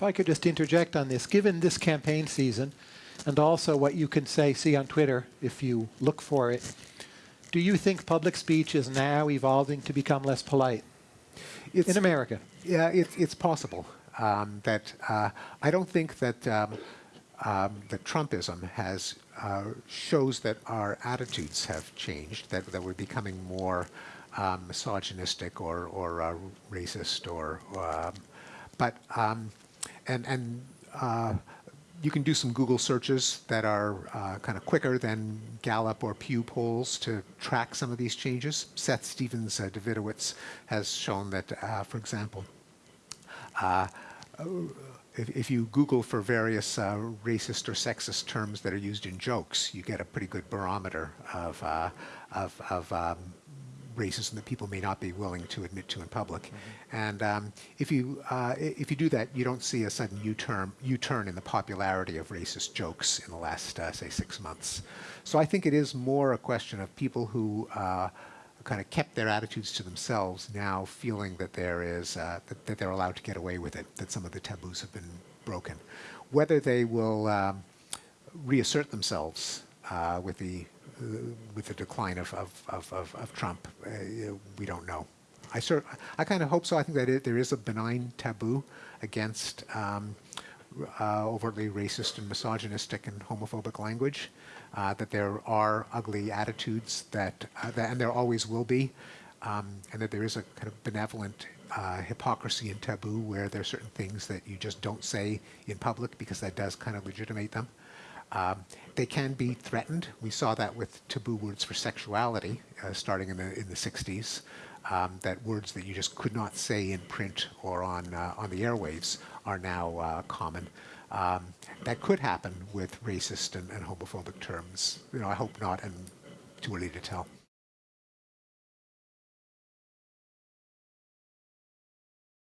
If I could just interject on this, given this campaign season, and also what you can say, see on Twitter if you look for it, do you think public speech is now evolving to become less polite It's, in America? Yeah, it's it's possible um, that uh, I don't think that um, um, that Trumpism has uh, shows that our attitudes have changed, that that we're becoming more um, misogynistic or or uh, racist or, um, but um, and and. Uh, you can do some Google searches that are uh, kind of quicker than Gallup or Pew polls to track some of these changes. Seth Stephens uh, Davidowitz has shown that, uh, for example, uh, if, if, you Google for various uh, racist or sexist terms that are used in jokes, you get a pretty good barometer of, uh, of, of um, racism that people may not be willing to admit to in public. Mm -hmm. And um, if you uh, if you do that, you don't see a sudden U-turn U-turn in the popularity of racist jokes in the last uh, say six months. So I think it is more a question of people who uh, kind of kept their attitudes to themselves now feeling that there is uh, that, that, they're allowed to get away with it, that some of the taboos have been broken. Whether they will um, reassert themselves uh, with the uh, with the decline of, of, of, of Trump, uh, we don't know. I, sort, I kind of hope so. I think that it, there is a benign taboo against um, uh, overtly racist and misogynistic and homophobic language, uh, that there are ugly attitudes that, that, and there always will be, um, and that there is a kind of benevolent uh, hypocrisy and taboo where there are certain things that you just don't say in public because that does kind of legitimate them. Um, they can be threatened. We saw that with taboo words for sexuality uh, starting in the in the 60s. Um, that words that you just could not say in print or on uh, on the airwaves are now uh, common. Um, that could happen with racist and, and homophobic terms. You know, I hope not, and too early to tell.